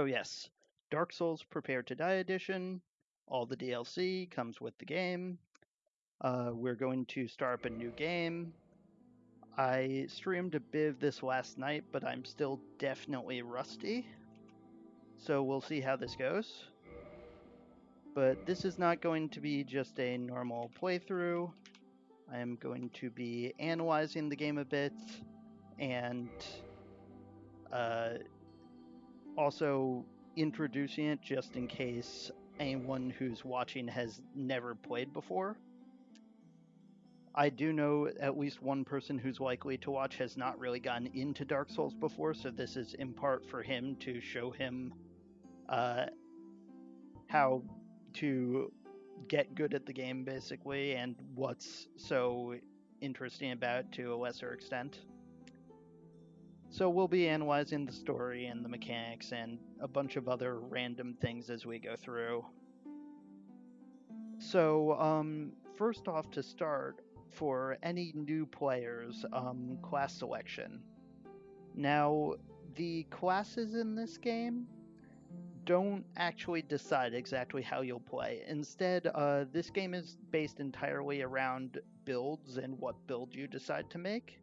So yes, Dark Souls Prepare to Die edition. All the DLC comes with the game. Uh, we're going to start up a new game. I streamed a bit this last night, but I'm still definitely rusty. So we'll see how this goes. But this is not going to be just a normal playthrough. I am going to be analyzing the game a bit and uh, also introducing it just in case anyone who's watching has never played before. I do know at least one person who's likely to watch has not really gotten into Dark Souls before, so this is in part for him to show him uh, how to get good at the game, basically, and what's so interesting about it to a lesser extent. So we'll be analyzing the story and the mechanics and a bunch of other random things as we go through. So, um, first off, to start, for any new players, um, class selection. Now, the classes in this game don't actually decide exactly how you'll play. Instead, uh, this game is based entirely around builds and what build you decide to make.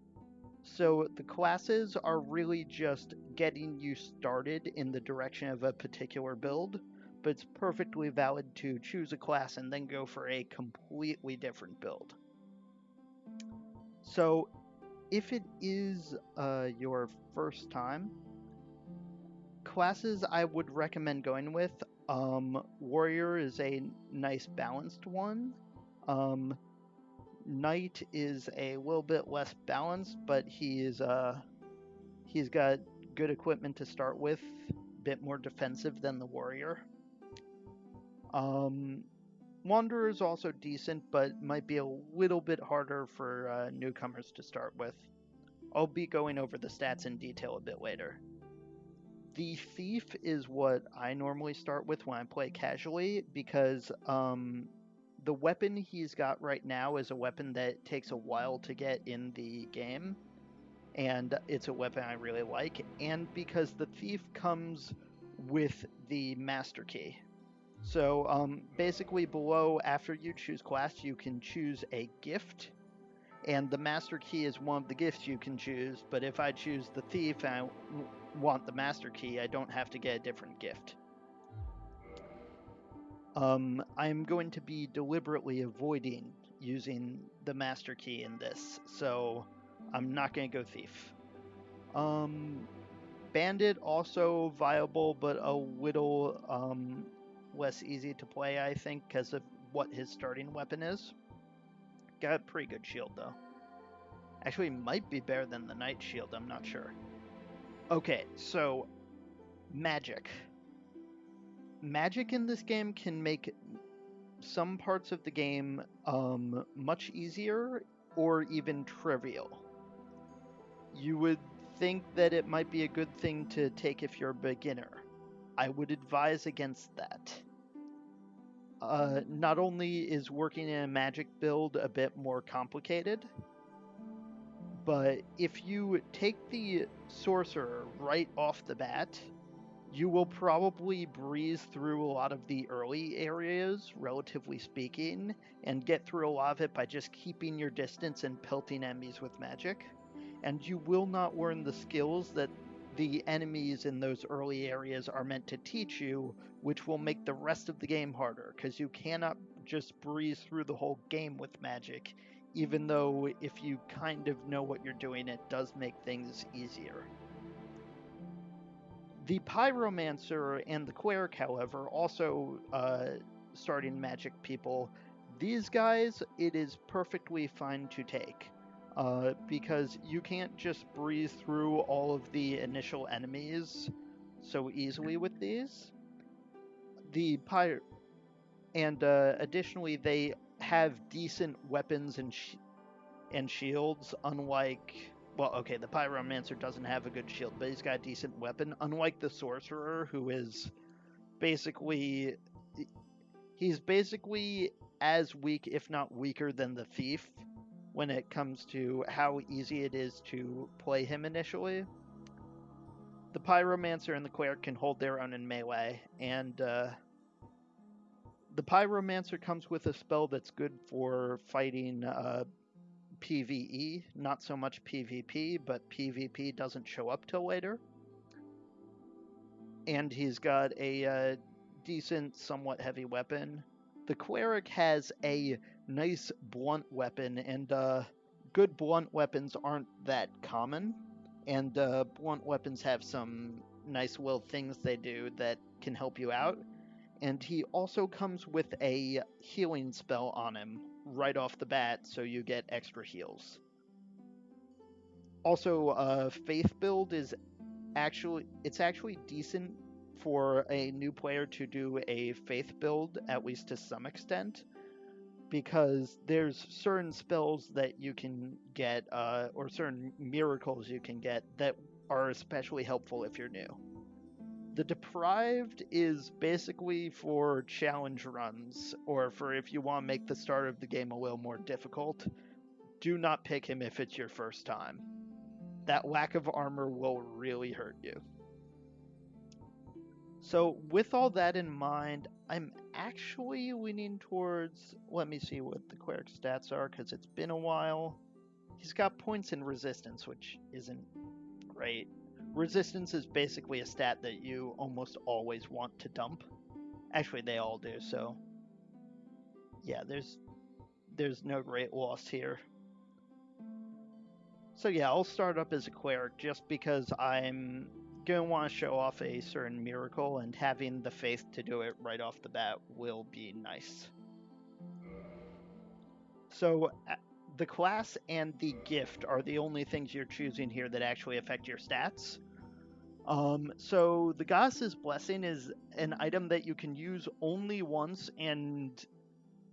So the classes are really just getting you started in the direction of a particular build, but it's perfectly valid to choose a class and then go for a completely different build. So if it is uh, your first time, classes I would recommend going with. Um, Warrior is a nice balanced one. Um, Knight is a little bit less balanced, but he is uh, he's got good equipment to start with, a bit more defensive than the Warrior. Um, Wanderer is also decent, but might be a little bit harder for uh, newcomers to start with. I'll be going over the stats in detail a bit later. The thief is what I normally start with when I play casually because um, the weapon he's got right now is a weapon that takes a while to get in the game, and it's a weapon I really like. And because the thief comes with the master key. So um, basically, below after you choose class, you can choose a gift and the master key is one of the gifts you can choose. But if I choose the thief and I want the master key, I don't have to get a different gift. Um, I'm going to be deliberately avoiding using the master key in this, so I'm not going to go thief. Um, bandit also viable, but a little um, less easy to play, I think, because of what his starting weapon is. Got a pretty good shield, though. Actually, might be better than the Knight Shield, I'm not sure. Okay, so magic. Magic in this game can make some parts of the game um, much easier or even trivial. You would think that it might be a good thing to take if you're a beginner. I would advise against that. Uh, not only is working in a magic build a bit more complicated, but if you take the sorcerer right off the bat, you will probably breeze through a lot of the early areas, relatively speaking, and get through a lot of it by just keeping your distance and pelting enemies with magic. And you will not learn the skills that the enemies in those early areas are meant to teach you, which will make the rest of the game harder, because you cannot just breeze through the whole game with magic, even though if you kind of know what you're doing, it does make things easier. The Pyromancer and the Cleric, however, also uh, starting magic people, these guys, it is perfectly fine to take uh, because you can't just breeze through all of the initial enemies so easily with these. The pyre, and uh, additionally, they have decent weapons and sh- and shields, unlike well, okay, the pyromancer doesn't have a good shield, but he's got a decent weapon. Unlike the sorcerer, who is basically he's basically as weak, if not weaker, than the thief when it comes to how easy it is to play him initially. the Pyromancer and the Cleric can hold their own in melee, and uh, the Pyromancer comes with a spell that's good for fighting uh, PvE, not so much PvP, but PvP doesn't show up till later. And he's got a uh, decent, somewhat heavy weapon. The Cleric has a nice blunt weapon, and uh, good blunt weapons aren't that common. And uh, blunt weapons have some nice little things they do that can help you out. And he also comes with a healing spell on him right off the bat, so you get extra heals. Also, uh, Faith build is actually it's actually decent for a new player to do a Faith build at least to some extent, because there's certain spells that you can get uh, or certain miracles you can get that are especially helpful if you're new. The deprived is basically for challenge runs or for if you want to make the start of the game a little more difficult. Do not pick him if it's your first time. That lack of armor will really hurt you. So, with all that in mind, I'm actually leaning towards. Let me see what the cleric stats are because it's been a while. He's got points in resistance, which isn't great. Resistance is basically a stat that you almost always want to dump. Actually, they all do, so yeah, there's there's no great loss here. So yeah, I'll start up as a cleric just because I'm going to want to show off a certain miracle, and having the faith to do it right off the bat will be nice. So the class and the gift are the only things you're choosing here that actually affect your stats. Um, so the Goddess's Blessing is an item that you can use only once, and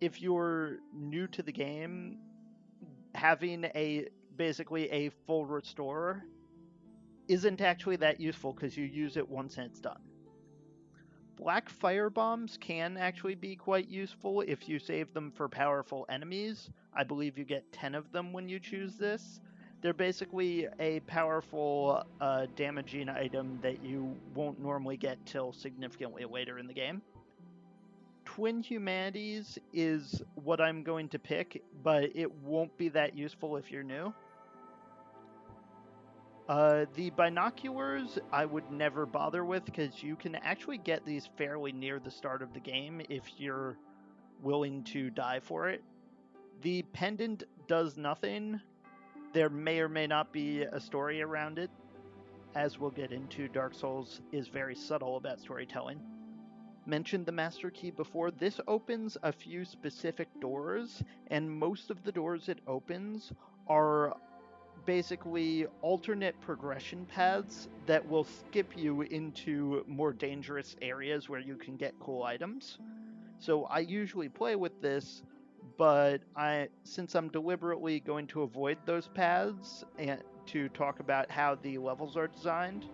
if you're new to the game, having a basically a full restore isn't actually that useful because you use it once and it's done. Black fire bombs can actually be quite useful if you save them for powerful enemies. I believe you get 10 of them when you choose this. They're basically a powerful uh, damaging item that you won't normally get till significantly later in the game. Twin Humanities is what I'm going to pick, but it won't be that useful if you're new. Uh, the binoculars I would never bother with because you can actually get these fairly near the start of the game if you're willing to die for it. The pendant does nothing. There may or may not be a story around it. As we'll get into, Dark Souls is very subtle about storytelling. Mentioned the Master Key before. This opens a few specific doors, and most of the doors it opens are basically alternate progression paths that will skip you into more dangerous areas where you can get cool items. So I usually play with this, but I since I'm deliberately going to avoid those paths and to talk about how the levels are designed,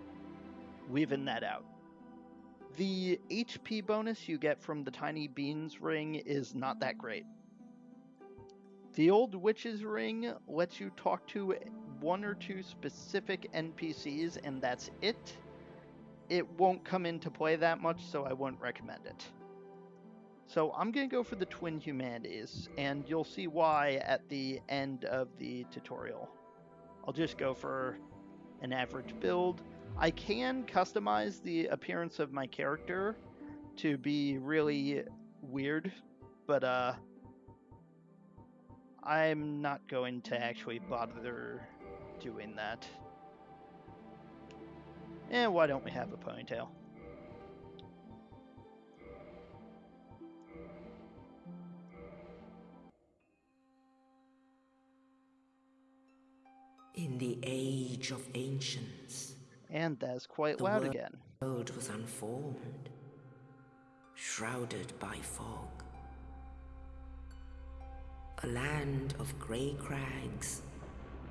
leaving that out. The HP bonus you get from the Tiny Being's ring is not that great. The Old Witch's Ring lets you talk to one or two specific NPCs, and that's it. It won't come into play that much, so I wouldn't recommend it. So I'm going to go for the Twin Humanities, and you'll see why at the end of the tutorial. I'll just go for an average build. I can customize the appearance of my character to be really weird, but uh, I'm not going to actually bother doing that. And why don't we have a ponytail? In the age of ancients. And that's quite loud again. The world was unformed, shrouded by fog. A land of grey crags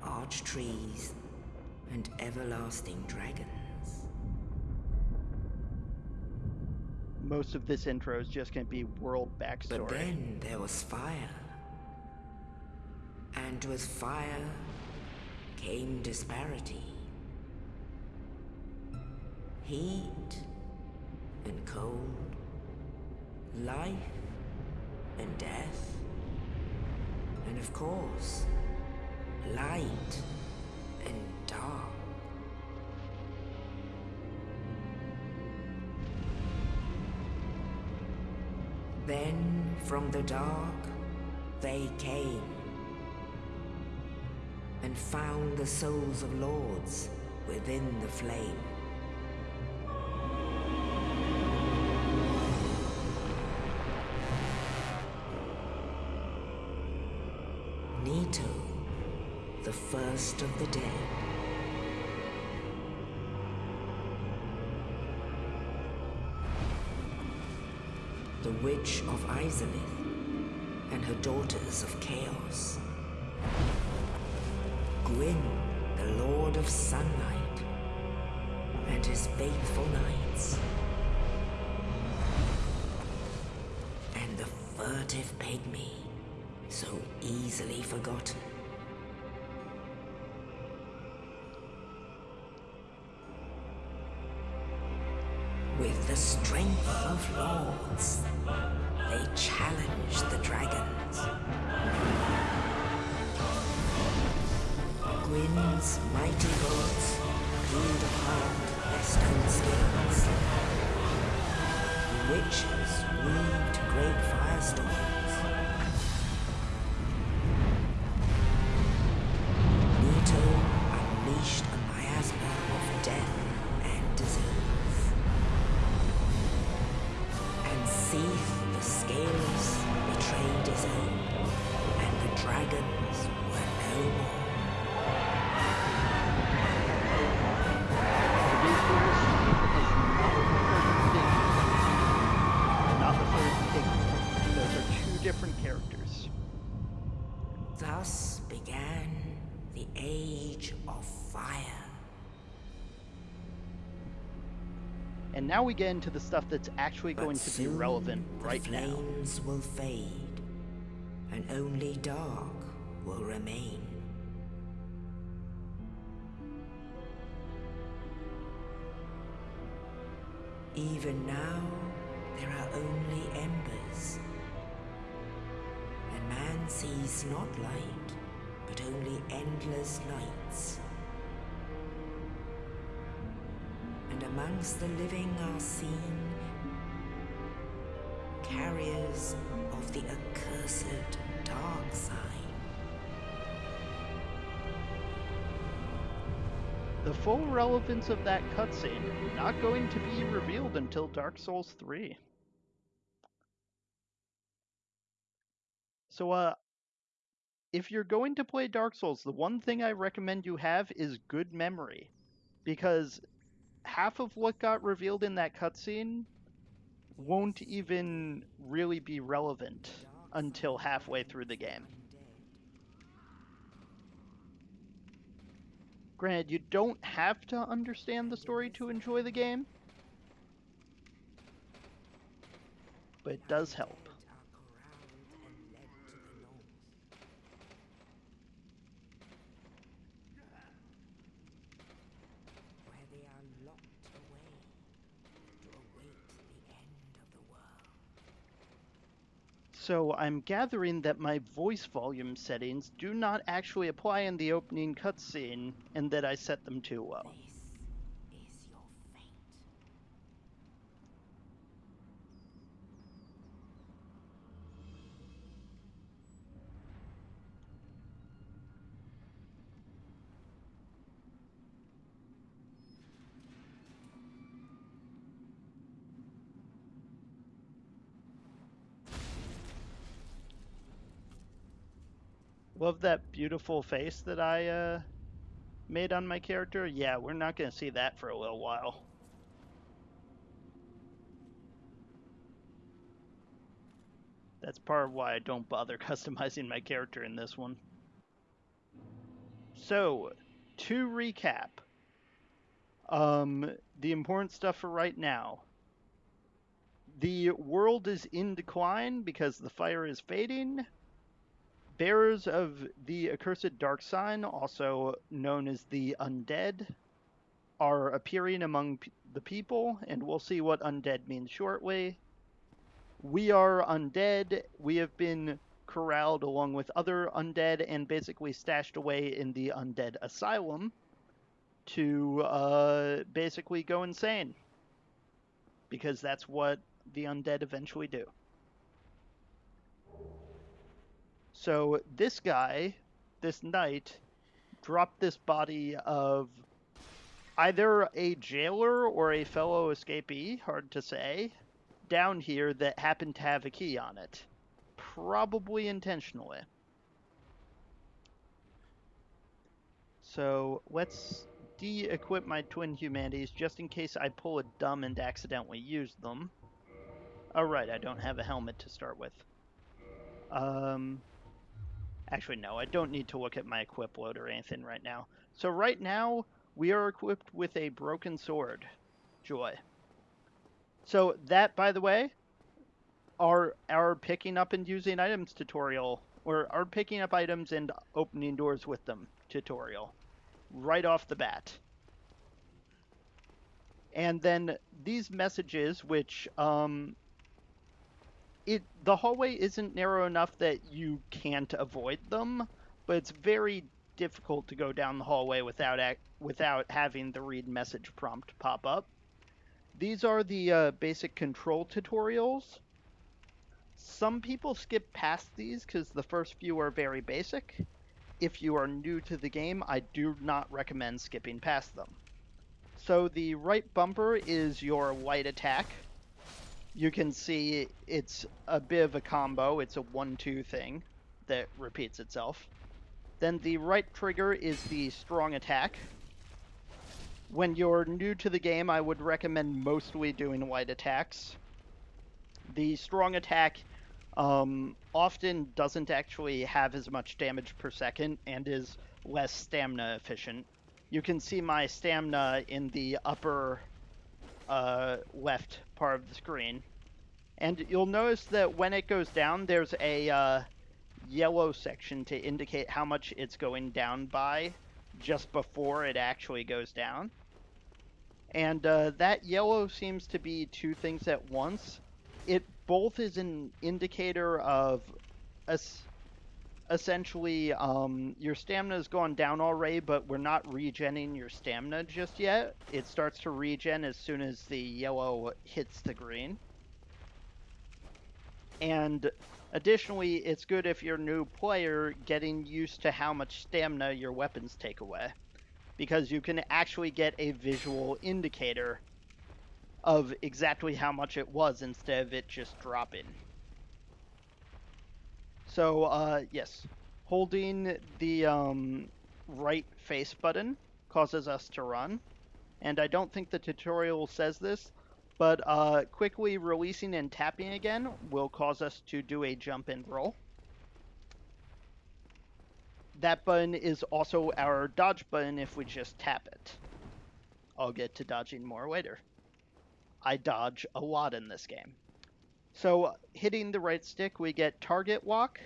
arch trees, and everlasting dragons. Most of this intro is just going to be world backstory. But then there was fire. And with fire came disparity. heat and cold, life and death, and of course, light and dark. Then from the dark they came and found the souls of lords within the flame. The first of the dead. The Witch of Izalith and her daughters of Chaos. Gwyn, the Lord of Sunlight, and his faithful knights. And the furtive pygmy, so easily forgotten. With the strength of lords, now we get into the stuff that's actually But going to be relevant the right now. flames will fade, and only dark will remain. Even now, there are only embers. And man sees not light, but only endless nights. And amongst the living are seen carriers of the accursed dark sign. The full relevance of that cutscene not going to be revealed until Dark Souls 3. So uh if you're going to play Dark Souls, the one thing I recommend you have is good memory because half of what got revealed in that cutscene won't even really be relevant until halfway through the game. Granted, you don't have to understand the story to enjoy the game, but it does help. Are corralled and led to the north. Where they are locked away to await the end of the world. So I'm gathering that my voice volume settings do not actually apply in the opening cutscene, and that I set them too well. This is your fate. That beautiful face that I uh, made on my character. Yeah, we're not going to see that for a little while. That's part of why I don't bother customizing my character in this one. So, to recap, um, the important stuff for right now. The world is in decline because the fire is fading. Bearers of the accursed dark sign, also known as the undead, are appearing among p- the people, and we'll see what undead means shortly. We are undead. We have been corralled along with other undead and basically stashed away in the undead asylum to uh, basically go insane. Because that's what the undead eventually do. So this guy, this knight, dropped this body of either a jailer or a fellow escapee, hard to say, down here that happened to have a key on it. Probably intentionally. So let's de-equip my twin humanities just in case I pull a dumb and accidentally use them. Alright, I don't have a helmet to start with. Um, actually, no, I don't need to look at my equip load or anything right now. So right now, we are equipped with a broken sword. Joy. So that, by the way, our our picking up and using items tutorial, or our picking up items and opening doors with them tutorial, right off the bat. And then these messages, which um, it the hallway isn't narrow enough that you can't avoid them, but it's very difficult to go down the hallway without ac- without having the read message prompt pop up. These are the uh, basic control tutorials. Some people skip past these because the first few are very basic. If you are new to the game, I do not recommend skipping past them. So the right bumper is your white attack. You can see it's a bit of a combo. It's a 1-2 thing that repeats itself. Then the right trigger is the strong attack. When you're new to the game, I would recommend mostly doing light attacks. The strong attack um, often doesn't actually have as much damage per second and is less stamina efficient. You can see my stamina in the upper uh, left part of the screen. And you'll notice that when it goes down, there's a uh, yellow section to indicate how much it's going down by just before it actually goes down. And uh, that yellow seems to be two things at once. It both is an indicator of es- essentially um, your stamina has gone down already, but we're not regenning your stamina just yet. It starts to regen as soon as the yellow hits the green. And additionally, it's good if you're a new player getting used to how much stamina your weapons take away. Because you can actually get a visual indicator of exactly how much it was instead of it just dropping. So, uh, yes, holding the um, right face button causes us to run. And I don't think the tutorial says this, but uh, quickly releasing and tapping again will cause us to do a jump and roll. That button is also our dodge button if we just tap it. I'll get to dodging more later. I dodge a lot in this game. So, hitting the right stick, we get target lock.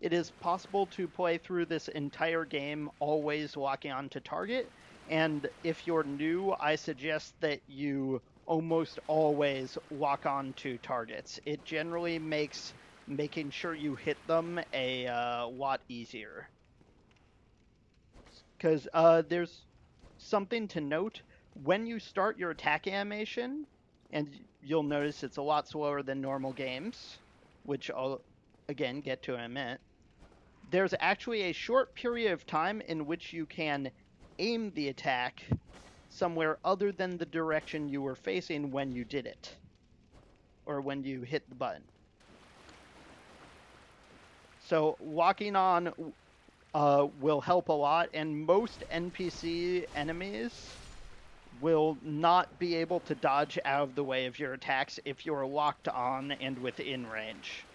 It is possible to play through this entire game always locking onto target. And if you're new, I suggest that you almost always lock on to targets. It generally makes making sure you hit them a uh, lot easier. Because uh, there's something to note when you start your attack animation, and you'll notice it's a lot slower than normal games, which I'll again get to in a minute. There's actually a short period of time in which you can aim the attack somewhere other than the direction you were facing when you did it, or when you hit the button. So locking on uh, will help a lot, and most NPC enemies will not be able to dodge out of the way of your attacks if you're locked on and within range.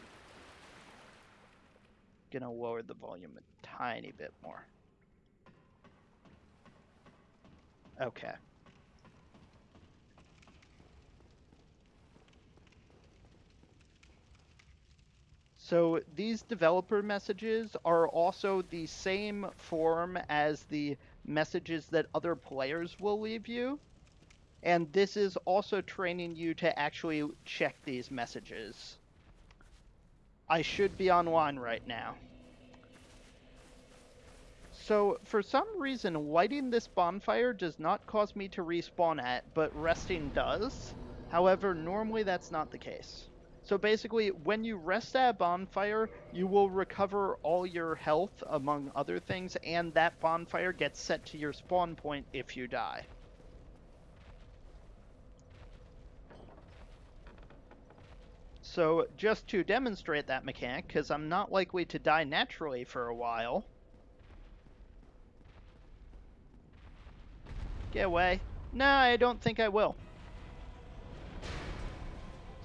Gonna lower the volume a tiny bit more. Okay. So these developer messages are also the same form as the messages that other players will leave you. And this is also training you to actually check these messages. I should be online right now. So, for some reason, lighting this bonfire does not cause me to respawn at, but resting does. However, normally that's not the case. So basically, when you rest at a bonfire, you will recover all your health, among other things, and that bonfire gets set to your spawn point if you die. So just to demonstrate that mechanic, because I'm not likely to die naturally for a while. Get away. No, I don't think I will.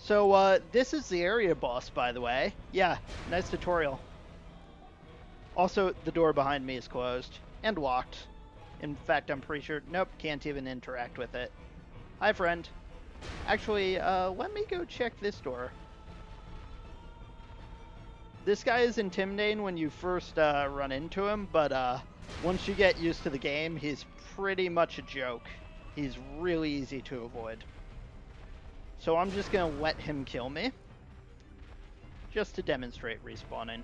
So, uh, this is the area boss, by the way. Yeah, nice tutorial. Also, the door behind me is closed and locked. In fact, I'm pretty sure... Nope, can't even interact with it. Hi, friend. Actually, uh, let me go check this door. This guy is intimidating when you first uh, run into him, but uh, once you get used to the game, he's pretty much a joke. He's really easy to avoid. So I'm just to let him kill me. Just to demonstrate respawning.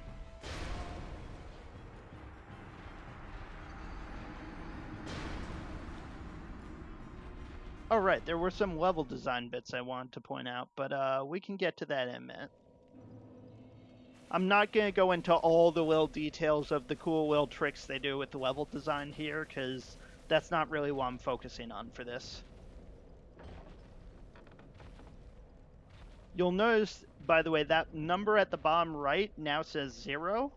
Alright, there were some level design bits I wanted to point out, but uh, we can get to that in a minute. I'm not going to go into all the little details of the cool little tricks they do with the level design here, because that's not really what I'm focusing on for this. You'll notice, by the way, that number at the bottom right now says zero.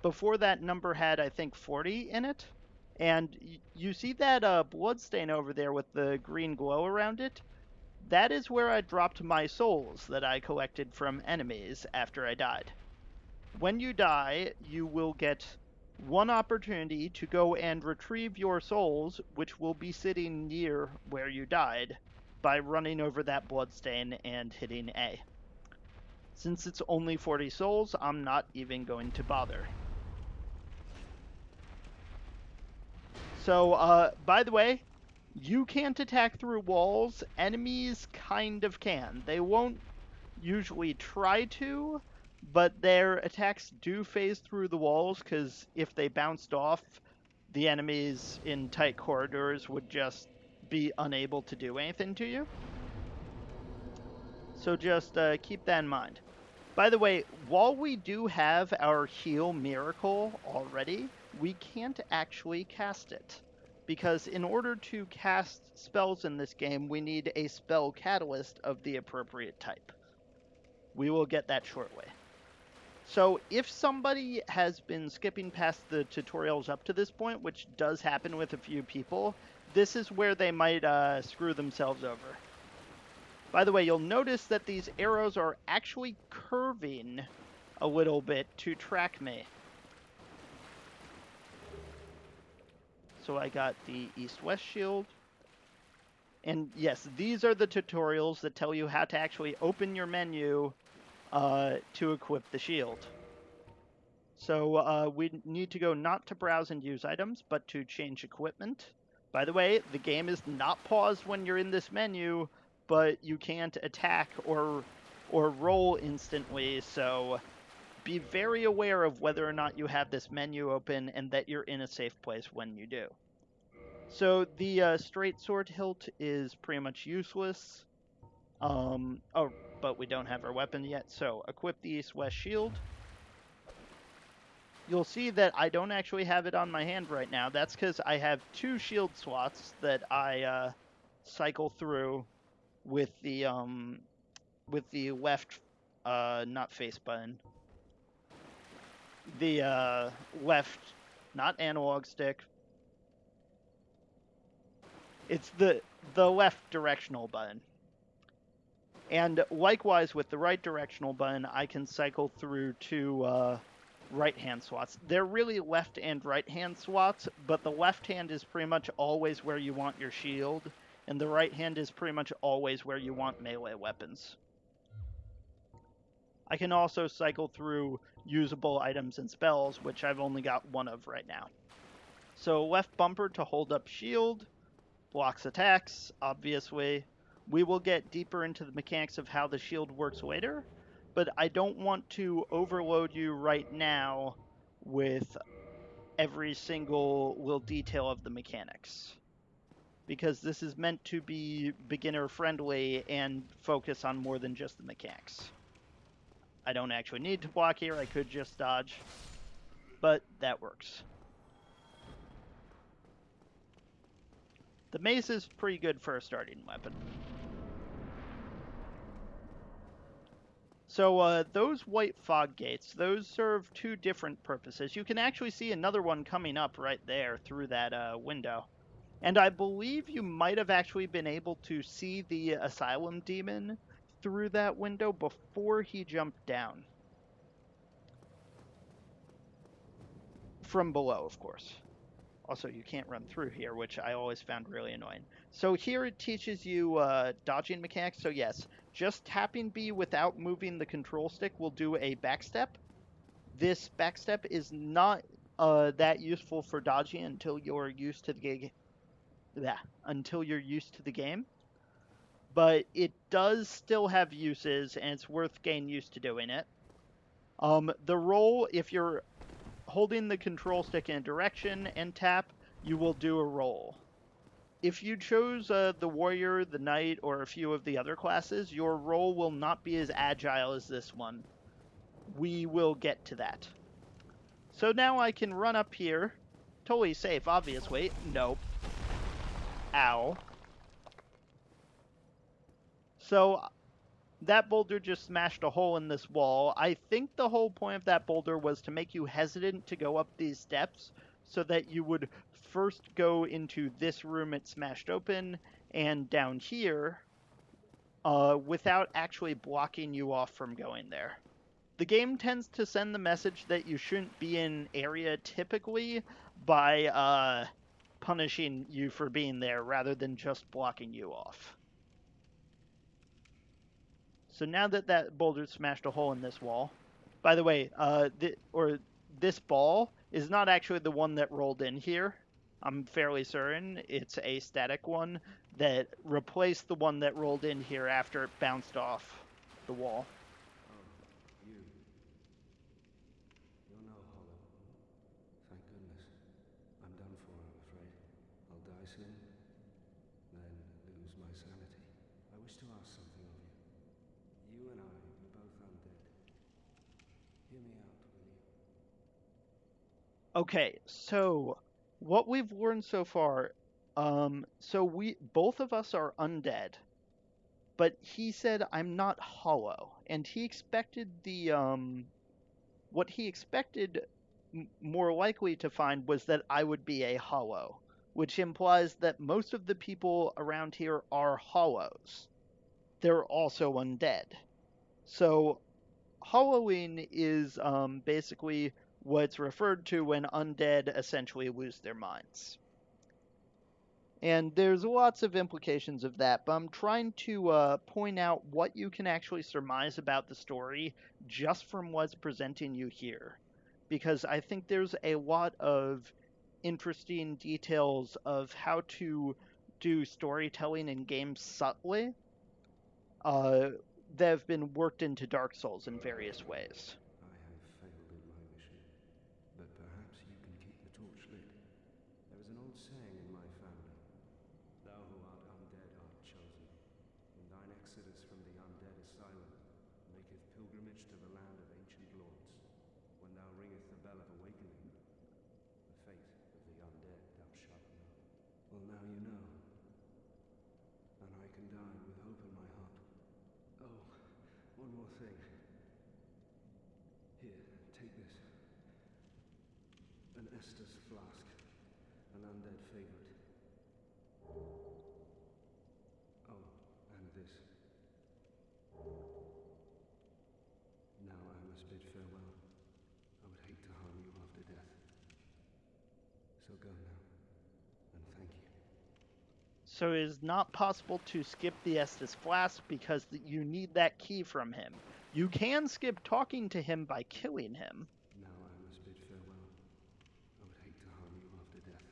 Before that number had, I think, 40 in it. And you see that uh, blood stain over there with the green glow around it? That is where I dropped my souls that I collected from enemies after I died. When you die, you will get one opportunity to go and retrieve your souls, which will be sitting near where you died by running over that bloodstain and hitting A. Since it's only 40 souls, I'm not even going to bother. So, uh, by the way, you can't attack through walls. Enemies kind of can. They won't usually try to, but their attacks do phase through the walls because if they bounced off, the enemies in tight corridors would just be unable to do anything to you. So just uh, keep that in mind. By the way, while we do have our heal miracle already, we can't actually cast it. Because in order to cast spells in this game, we need a spell catalyst of the appropriate type. We will get that shortly. So if somebody has been skipping past the tutorials up to this point, which does happen with a few people, this is where they might uh, screw themselves over. By the way, you'll notice that these arrows are actually curving a little bit to track me. So I got the east-west shield. And yes, these are the tutorials that tell you how to actually open your menu uh, to equip the shield. So uh, we need to go not to browse and use items, but to change equipment. By the way, the game is not paused when you're in this menu, but you can't attack or or roll instantly, so be very aware of whether or not you have this menu open and that you're in a safe place when you do. So the uh, straight sword hilt is pretty much useless. Um, oh, but we don't have our weapon yet, so equip the east-west shield you'll see that I don't actually have it on my hand right now. That's because I have two shield swats that I uh, cycle through with the um, with the left, uh, not face button, the uh, left, not analog stick. It's the the left directional button. And likewise with the right directional button, I can cycle through to uh, right hand swats. They're really left and right hand swats, but the left hand is pretty much always where you want your shield, and the right hand is pretty much always where you want melee weapons. I can also cycle through usable items and spells, which I've only got one of right now. So left bumper to hold up shield, blocks attacks, obviously. We will get deeper into the mechanics of how the shield works later, but I don't want to overload you right now with every single little detail of the mechanics. Because this is meant to be beginner friendly and focus on more than just the mechanics. I don't actually need to block here, I could just dodge, but that works. The mace is pretty good for a starting weapon. So uh, those white fog gates, those serve two different purposes. You can actually see another one coming up right there through that uh, window. And I believe you might have actually been able to see the asylum demon through that window before he jumped down. From below, of course. Also, you can't run through here, which I always found really annoying. So here it teaches you uh, dodging mechanics. So yes, just tapping B without moving the control stick will do a backstep. This backstep is not uh, that useful for dodging until you're used to the game. Yeah, until you're used to the game. But it does still have uses, and it's worth getting used to doing it. Um, the roll, if you're holding the control stick in a direction and tap, you will do a roll. If you chose uh, the warrior, the knight, or a few of the other classes, your roll will not be as agile as this one. We will get to that. So now I can run up here. Totally safe, obviously. Nope. Ow. So that boulder just smashed a hole in this wall. I think the whole point of that boulder was to make you hesitant to go up these steps so that you would first go into this room it smashed open and down here uh, without actually blocking you off from going there. The game tends to send the message that you shouldn't be in area typically by uh, punishing you for being there rather than just blocking you off. So now that that boulder smashed a hole in this wall, by the way, uh, th- or this ball is not actually the one that rolled in here. I'm fairly certain it's a static one that replaced the one that rolled in here after it bounced off the wall. Oh, you. You're no hollow. Thank goodness. I'm done for, I'm afraid. I'll die soon, then lose my sanity. I wish to ask something of you. You and I, we're both undead. Hear me out, will you? Okay, so what we've learned so far, um, so we both of us are undead, but he said I'm not hollow, and he expected the um, what he expected more likely to find was that I would be a hollow, which implies that most of the people around here are hollows. They're also undead. So, hollowing is um, basically what's referred to when undead essentially lose their minds. And there's lots of implications of that, but I'm trying to uh, point out what you can actually surmise about the story just from what's presenting you here. Because I think there's a lot of interesting details of how to do storytelling in games subtly uh, that have been worked into Dark Souls in various ways. I have failed in my mission, but perhaps you can keep the torch lit. There is an old saying in my family Thou who art undead art chosen. In thine exodus from the undead asylum maketh pilgrimage to the land of ancient lords. When thou ringest the bell of awakening, the fate of the undead thou shalt know. Well, now you know. And I can die with hope in my heart. Oh, one more thing. Here, take this. Flask. An undead favorite. Oh, and this. Now I must bid farewell. I would hate to harm you after death. So go now. And thank you. So it is not possible to skip the Estus Flask because you need that key from him. You can skip talking to him by killing him. Now I must bid farewell. I would hate to harm you after death.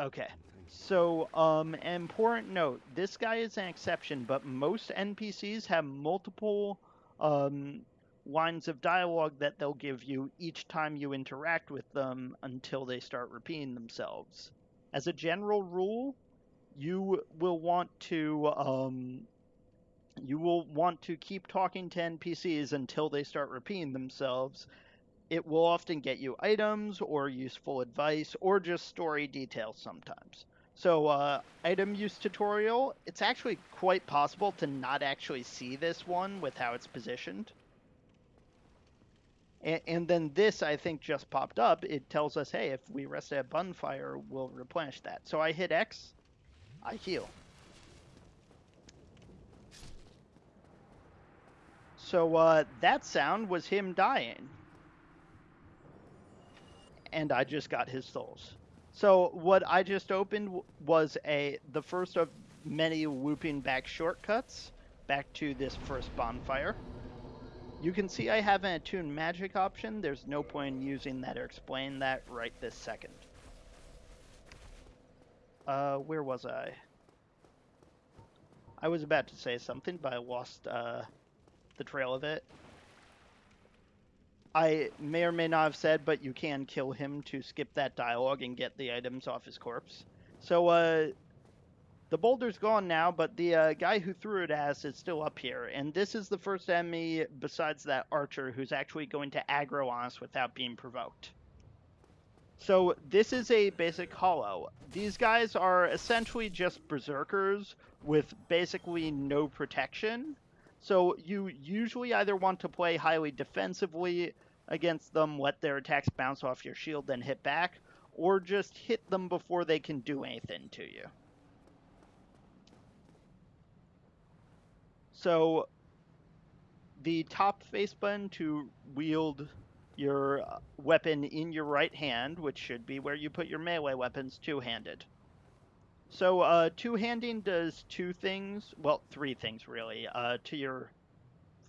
Okay. So, um, important note: this guy is an exception, but most NPCs have multiple um, lines of dialogue that they'll give you each time you interact with them until they start repeating themselves. As a general rule, you will want to um, you will want to keep talking to NPCs until they start repeating themselves. It will often get you items or useful advice or just story details sometimes. So, uh, item use tutorial, it's actually quite possible to not actually see this one with how it's positioned. And, and then this, I think, just popped up. It tells us, hey, if we rest at bonfire, we'll replenish that. So I hit X, I heal. So uh, that sound was him dying. And I just got his souls. So what I just opened was a the first of many whooping back shortcuts back to this first bonfire. You can see I have an attuned magic option. There's no point in using that or explain that right this second. Uh, where was I? I was about to say something, but I lost uh, the trail of it. I may or may not have said, but you can kill him to skip that dialogue and get the items off his corpse. So, uh, the boulder's gone now, but the uh, guy who threw it at us is still up here. And this is the first enemy besides that archer who's actually going to aggro on us without being provoked. So, this is a basic hollow. These guys are essentially just berserkers with basically no protection. So you usually either want to play highly defensively against them, let their attacks bounce off your shield, then hit back, or just hit them before they can do anything to you. So the top face button to wield your weapon in your right hand, which should be where you put your melee weapons two-handed. So uh, two-handing does two things, well, three things really, uh, to your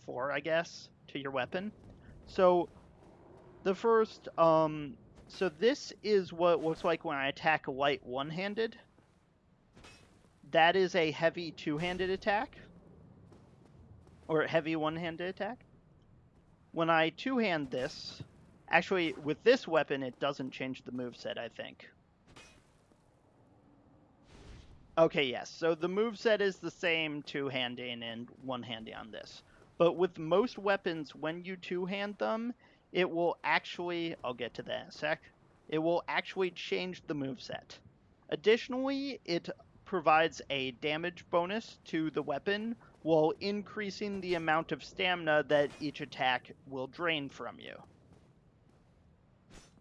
four, I guess, to your weapon. So the first, um, so this is what looks like when I attack a light one-handed. That is a heavy two-handed attack, or heavy one-handed attack. When I two-hand this, actually with this weapon it doesn't change the move set, I think. Okay, yes. So the move set is the same two-handing and one-handing on this. But with most weapons, when you two-hand them, it will actually, I'll get to that in a sec, it will actually change the move set. Additionally, it provides a damage bonus to the weapon while increasing the amount of stamina that each attack will drain from you.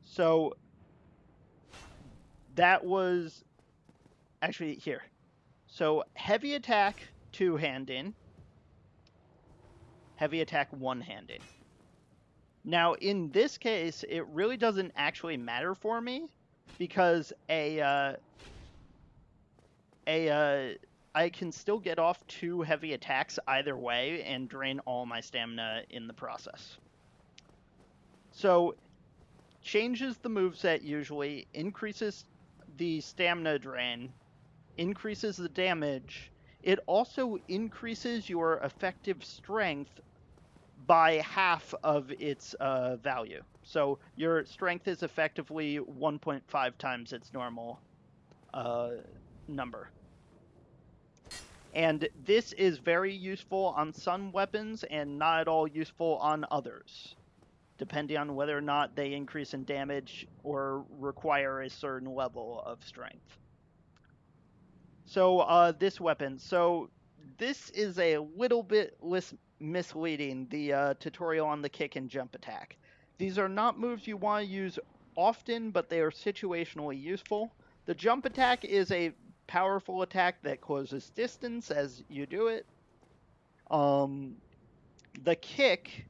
So that was actually here. So heavy attack two hand in, heavy attack one handing. Now in this case, it really doesn't actually matter for me because a uh, a uh, I can still get off two heavy attacks either way and drain all my stamina in the process. So changes the moveset usually, increases the stamina drain, increases the damage. It also increases your effective strength by half of its uh, value. So your strength is effectively 1.5 times its normal uh, number. And this is very useful on some weapons and not at all useful on others, depending on whether or not they increase in damage or require a certain level of strength. So, uh, this weapon. So, this is a little bit lis- misleading, the uh, tutorial on the kick and jump attack. These are not moves you want to use often, but they are situationally useful. The jump attack is a powerful attack that closes distance as you do it. Um, the kick,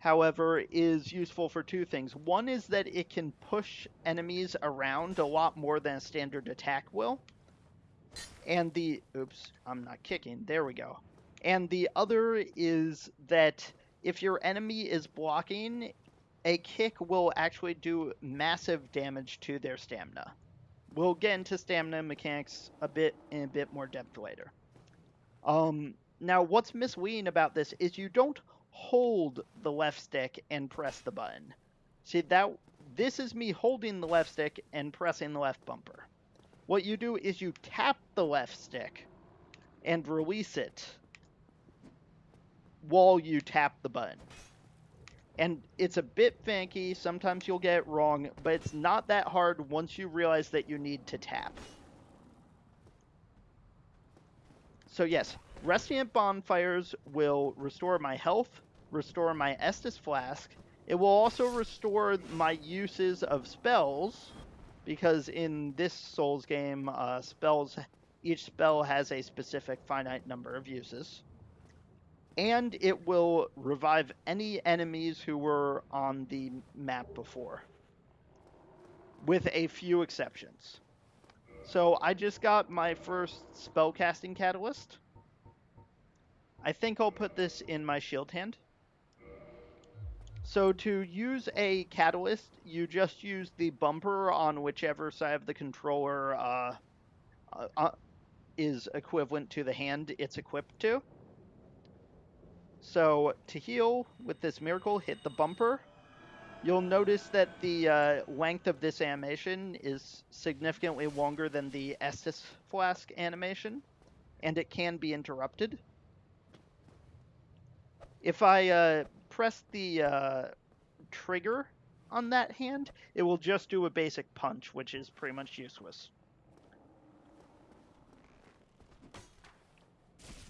however, is useful for two things. One is that it can push enemies around a lot more than a standard attack will. And the oops, I'm not kicking. There we go. And the other is that if your enemy is blocking, a kick will actually do massive damage to their stamina we'll get into stamina mechanics a bit in a bit more depth later. Um, now, what's misleading about this is you don't hold the left stick and press the button. See that this is me holding the left stick and pressing the left bumper. What you do is you tap the left stick and release it while you tap the button. And it's a bit funky, sometimes you'll get it wrong, but it's not that hard once you realize that you need to tap. So yes, resting at bonfires will restore my health, restore my Estus flask. It will also restore my uses of spells, because in this Souls game, uh, spells each spell has a specific finite number of uses and it will revive any enemies who were on the map before, with a few exceptions. So I just got my first spellcasting catalyst. I think I'll put this in my shield hand. So to use a catalyst, you just use the bumper on whichever side of the controller uh, uh, uh is equivalent to the hand it's equipped to. So to heal with this miracle, hit the bumper. You'll notice that the uh, length of this animation is significantly longer than the Estus Flask animation, and it can be interrupted. If I uh, press the uh, trigger on that hand, it will just do a basic punch, which is pretty much useless.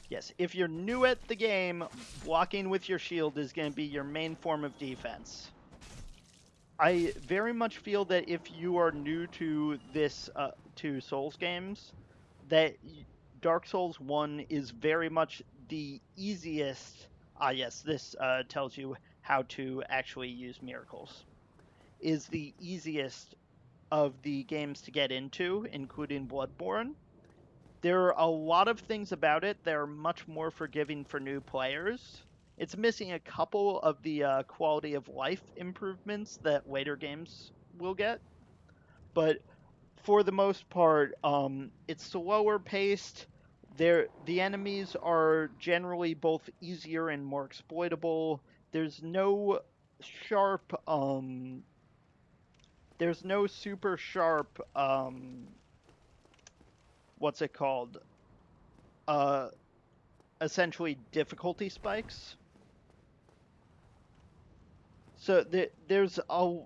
Yes, if you're new at the game, blocking with your shield is going to be your main form of defense. I very much feel that if you are new to this, uh, to Souls games, that Dark Souls 1 is very much the easiest. Ah, yes, this uh, tells you how to actually use miracles. Is the easiest of the games to get into, including Bloodborne there are a lot of things about it that are much more forgiving for new players. It's missing a couple of the uh, quality of life improvements that later games will get, but for the most part, um, it's slower paced. The enemies are generally both easier and more exploitable. There's no sharp, um, there's no super sharp um, what's it called? Uh, essentially difficulty spikes. So there, there's a,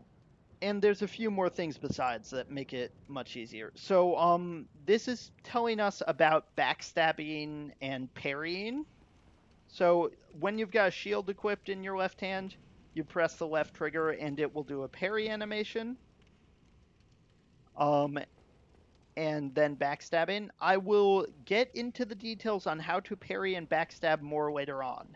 and there's a few more things besides that make it much easier. So um, this is telling us about backstabbing and parrying. So when you've got a shield equipped in your left hand, you press the left trigger and it will do a parry animation. Um, and then backstabbing. I will get into the details on how to parry and backstab more later on.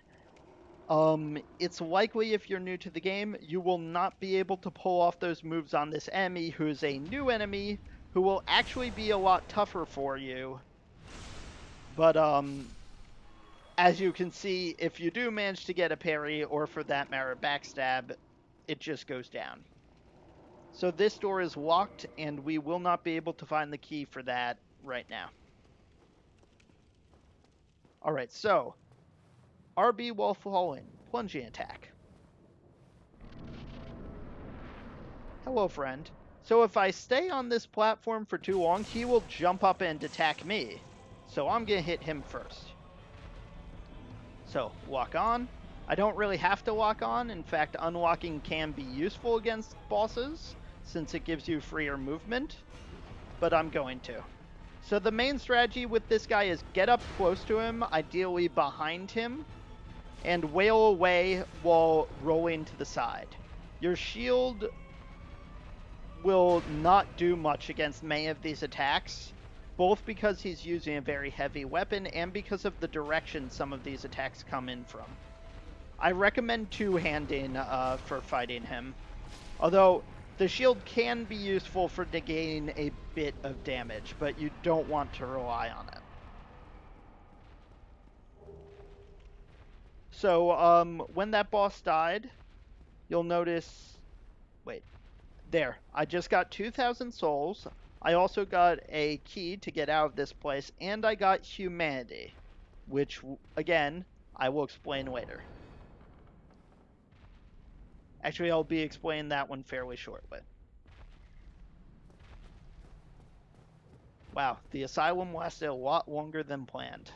Um, it's likely if you're new to the game, you will not be able to pull off those moves on this enemy who's a new enemy who will actually be a lot tougher for you. But, um, as you can see, if you do manage to get a parry, or for that matter, backstab, it just goes down. So this door is locked, and we will not be able to find the key for that right now. Alright, so RB while falling, plunging attack. Hello, friend. So if I stay on this platform for too long, he will jump up and attack me. So I'm going to hit him first. So, lock on. I don't really have to lock on. In fact, unlocking can be useful against bosses since it gives you freer movement, but I'm going to. So the main strategy with this guy is get up close to him, ideally behind him, and wail away while rolling to the side. Your shield will not do much against many of these attacks, both because he's using a very heavy weapon and because of the direction some of these attacks come in from. I recommend two-handing uh, for fighting him. Although, the shield can be useful for negating a bit of damage, but you don't want to rely on it. So, um, when that boss died, you'll notice... Wait. There. I just got 2,000 souls. I also got a key to get out of this place, and I got humanity, which, again, I will explain later. Actually, I'll be explaining that one fairly shortly. Wow, the asylum lasted a lot longer than planned.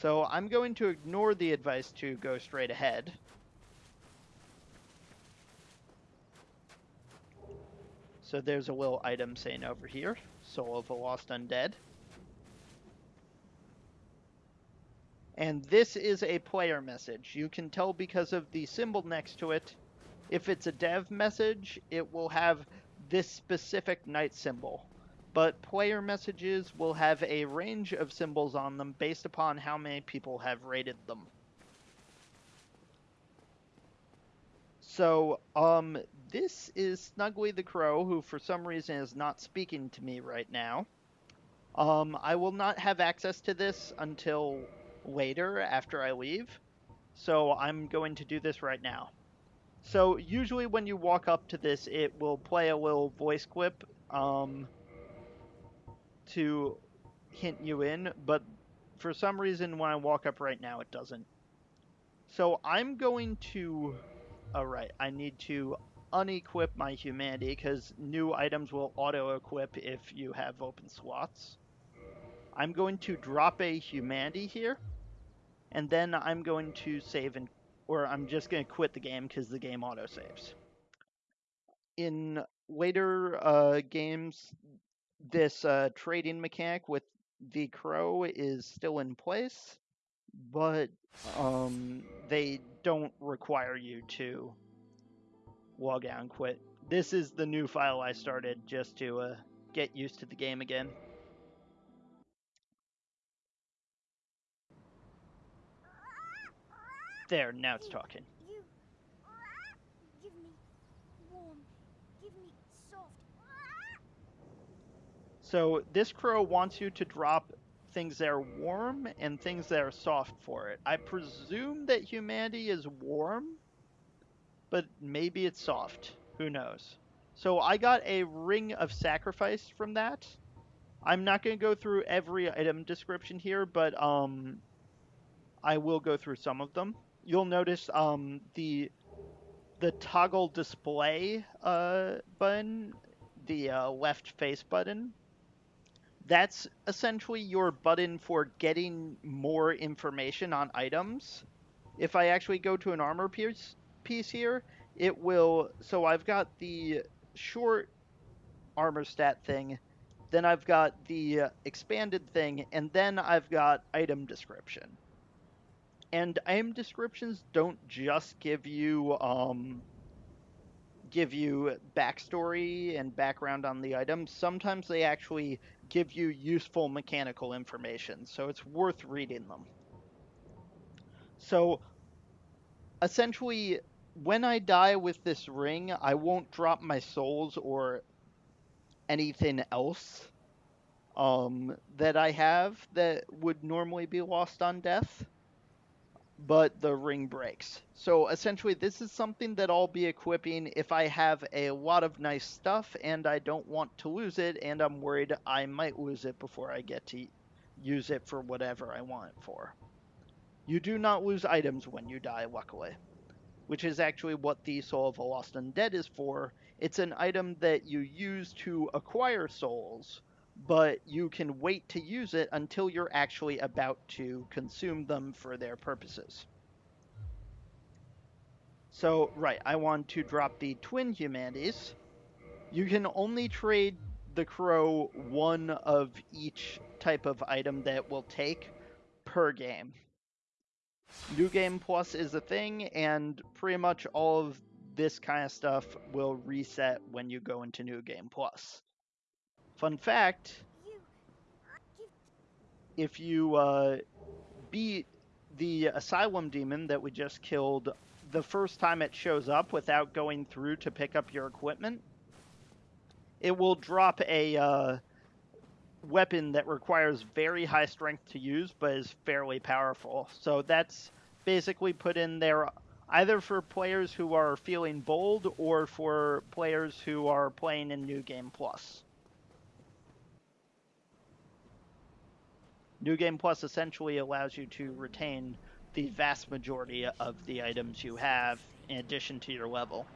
So I'm going to ignore the advice to go straight ahead. So there's a little item saying over here, Soul of a Lost Undead. And this is a player message. You can tell because of the symbol next to it. If it's a dev message, it will have this specific knight symbol. But player messages will have a range of symbols on them based upon how many people have rated them. So, um, this is Snuggly the Crow, who for some reason is not speaking to me right now. Um, I will not have access to this until later after I leave, so I'm going to do this right now. So usually when you walk up to this, it will play a little voice clip um, to hint you in, but for some reason when I walk up right now, it doesn't. So I'm going to Alright, I need to unequip my humanity because new items will auto-equip if you have open slots. I'm going to drop a humanity here, and then I'm going to save and or I'm just going to quit the game because the game auto-saves. In later uh, games, this uh, trading mechanic with the crow is still in place, but um, they don't require you to log out and quit. This is the new file I started just to uh, get used to the game again. There, now it's talking. You give me warm, give me soft. So this crow wants you to drop things that are warm and things that are soft for it. I presume that humanity is warm, but maybe it's soft. Who knows? So I got a ring of sacrifice from that. I'm not going to go through every item description here, but um, I will go through some of them. You'll notice um, the the toggle display uh, button, the uh, left face button, that's essentially your button for getting more information on items. If I actually go to an armor piece, piece here, it will. So I've got the short armor stat thing, then I've got the expanded thing, and then I've got item description. And item descriptions don't just give you um, give you backstory and background on the item. Sometimes they actually give you useful mechanical information, so it's worth reading them. So, essentially, when I die with this ring, I won't drop my souls or anything else um, that I have that would normally be lost on death but the ring breaks. So essentially, this is something that I'll be equipping if I have a lot of nice stuff and I don't want to lose it, and I'm worried I might lose it before I get to use it for whatever I want it for. You do not lose items when you die, luckily, which is actually what the Soul of a Lost Undead is for. It's an item that you use to acquire souls but you can wait to use it until you're actually about to consume them for their purposes. So, right, I want to drop the twin humanities. You can only trade the crow one of each type of item that will take per game. New Game Plus is a thing, and pretty much all of this kind of stuff will reset when you go into New Game Plus. Fun fact if you uh, beat the Asylum Demon that we just killed the first time it shows up without going through to pick up your equipment, it will drop a uh, weapon that requires very high strength to use but is fairly powerful. So that's basically put in there either for players who are feeling bold or for players who are playing in New Game Plus. New Game Plus essentially allows you to retain the vast majority of the items you have in addition to your level.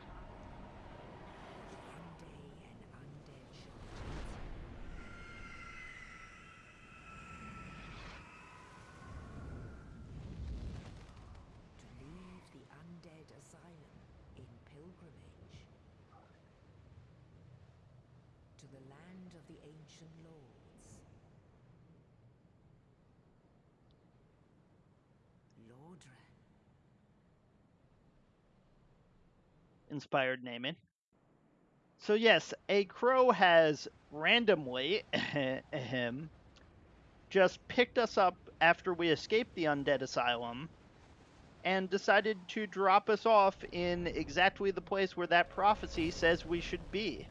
To leave the undead asylum in pilgrimage to the land of the ancient lords. Lordran. Inspired naming. So yes, a crow has randomly him just picked us up after we escaped the undead asylum and decided to drop us off in exactly the place where that prophecy says we should be.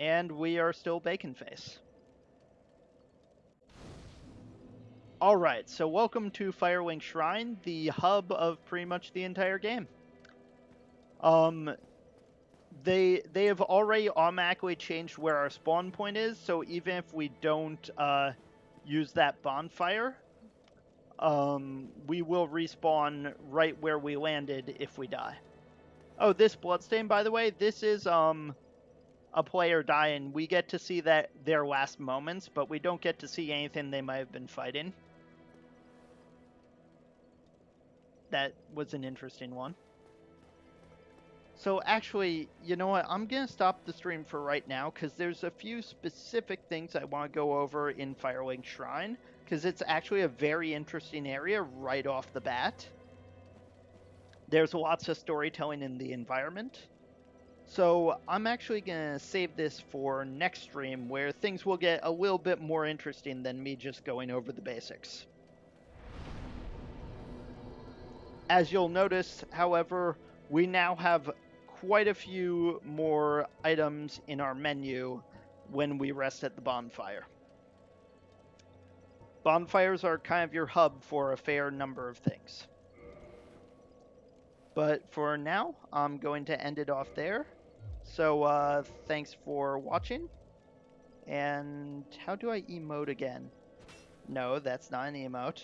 And we are still Bacon Face. All right, so welcome to Firelink Shrine, the hub of pretty much the entire game. Um, they they have already automatically changed where our spawn point is, so even if we don't uh, use that bonfire, um, we will respawn right where we landed if we die. Oh, this bloodstain, by the way, this is um a player dying. We get to see that their last moments, but we don't get to see anything they might have been fighting. That was an interesting one. So actually, you know what? I'm going to stop the stream for right now because there's a few specific things I want to go over in Firelink Shrine because it's actually a very interesting area right off the bat. There's lots of storytelling in the environment. So I'm actually going to save this for next stream where things will get a little bit more interesting than me just going over the basics. As you'll notice, however, we now have quite a few more items in our menu when we rest at the bonfire. Bonfires are kind of your hub for a fair number of things. But for now, I'm going to end it off there. So uh, thanks for watching. And how do I emote again? No, that's not an emote.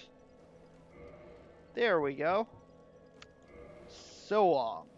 There we go so long.